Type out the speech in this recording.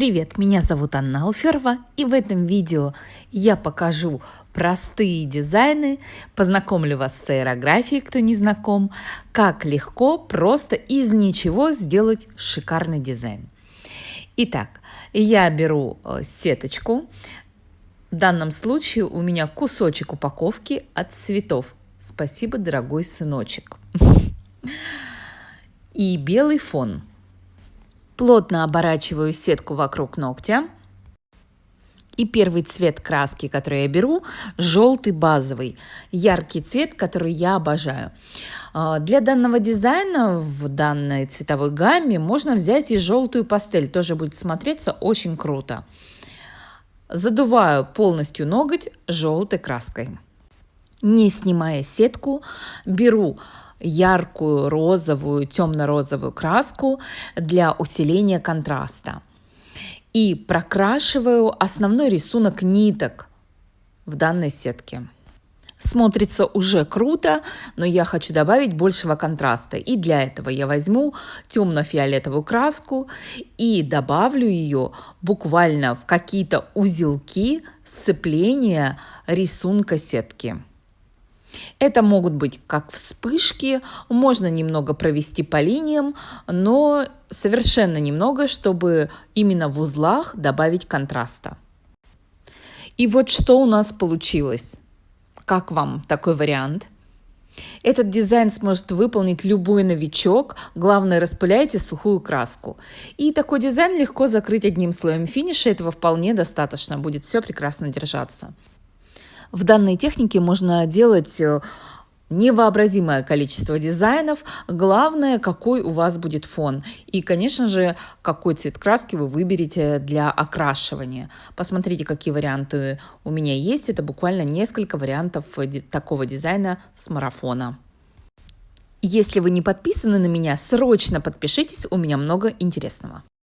Привет, меня зовут Анна Алферова, и в этом видео я покажу простые дизайны, познакомлю вас с аэрографией, кто не знаком, как легко просто из ничего сделать шикарный дизайн. Итак, я беру э, сеточку, в данном случае у меня кусочек упаковки от цветов. Спасибо, дорогой сыночек. И белый фон – Плотно оборачиваю сетку вокруг ногтя. И первый цвет краски, который я беру, желтый базовый, яркий цвет, который я обожаю. А, для данного дизайна в данной цветовой гамме можно взять и желтую пастель, тоже будет смотреться очень круто. Задуваю полностью ноготь желтой краской. Не снимая сетку, беру яркую розовую, темно-розовую краску для усиления контраста. И прокрашиваю основной рисунок ниток в данной сетке. Смотрится уже круто, но я хочу добавить большего контраста. И для этого я возьму темно-фиолетовую краску и добавлю ее буквально в какие-то узелки сцепления рисунка сетки. Это могут быть как вспышки, можно немного провести по линиям, но совершенно немного, чтобы именно в узлах добавить контраста. И вот что у нас получилось. Как вам такой вариант? Этот дизайн сможет выполнить любой новичок, главное распыляйте сухую краску. И такой дизайн легко закрыть одним слоем финиша, этого вполне достаточно, будет все прекрасно держаться. В данной технике можно делать э, невообразимое количество дизайнов. Главное, какой у вас будет фон. И, конечно же, какой цвет краски вы выберете для окрашивания. Посмотрите, какие варианты у меня есть. Это буквально несколько вариантов такого дизайна с марафона. Если вы не подписаны на меня, срочно подпишитесь, у меня много интересного.